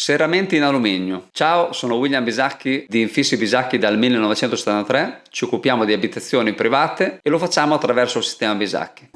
Serramenti in alluminio. Ciao, sono William Bisacchi di Infissi Bisacchi dal 1973. Ci occupiamo di abitazioni private e lo facciamo attraverso il sistema Bisacchi.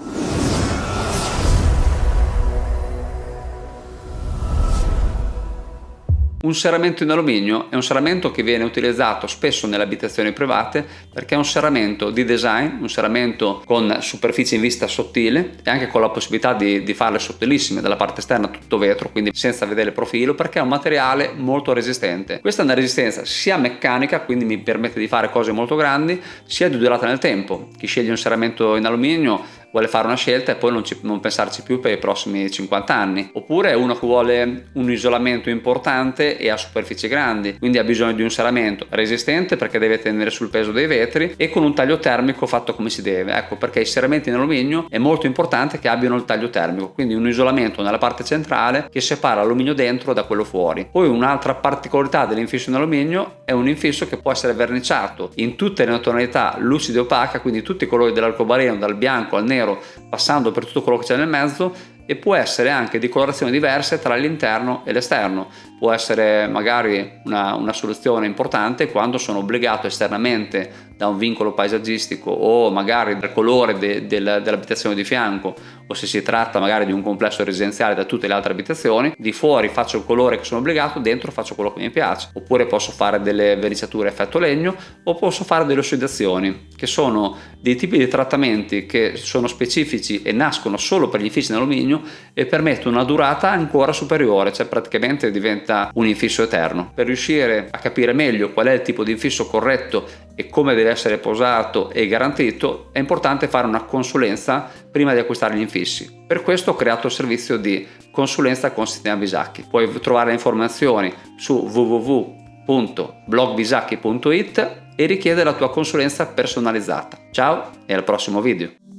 Un serramento in alluminio è un serramento che viene utilizzato spesso nelle abitazioni private perché è un serramento di design, un serramento con superficie in vista sottile e anche con la possibilità di, di farle sottilissime dalla parte esterna tutto vetro, quindi senza vedere il profilo perché è un materiale molto resistente. Questa è una resistenza sia meccanica, quindi mi permette di fare cose molto grandi, sia di durata nel tempo. Chi sceglie un serramento in alluminio vuole fare una scelta e poi non, ci, non, pensarci più per i prossimi 50 anni. Oppure uno che vuole un isolamento importante e ha superfici grandi quindi ha bisogno di un serramento resistente perché deve tenere sul peso dei vetri e con un taglio termico fatto come si deve. Ecco perché i serramenti in alluminio è molto importante che abbiano il taglio termico quindi un isolamento nella parte centrale che separa l'alluminio dentro da quello fuori. Poi un'altra particolarità dell'infisso in alluminio è un infisso che può essere verniciato in tutte le tonalità lucide e opaca quindi tutti i colori dell'arcobaleno dal bianco al nero nero passando per tutto quello che c'è nel mezzo e può essere anche di colorazioni diverse tra l'interno e l'esterno. Può essere magari una, una, soluzione importante quando sono obbligato esternamente da un vincolo paesaggistico o magari dal colore de, de, dell'abitazione di fianco o se si tratta magari di un complesso residenziale da tutte le altre abitazioni, di fuori faccio il colore che sono obbligato, dentro faccio quello che mi piace. Oppure posso fare delle verniciature effetto legno o posso fare delle ossidazioni, che sono dei tipi di trattamenti che sono specifici e nascono solo per gli infissi in alluminio e permettono una durata ancora superiore, cioè praticamente diventa un infisso eterno. Per riuscire a capire meglio qual è il tipo di infisso corretto e come deve essere posato e garantito, è importante fare una consulenza prima di acquistare gli infissi. Per questo ho creato il servizio di consulenza con Sistema Bisacchi. Puoi trovare le informazioni su www.blogbisacchi.it e richiedere la tua consulenza personalizzata. Ciao e al prossimo video!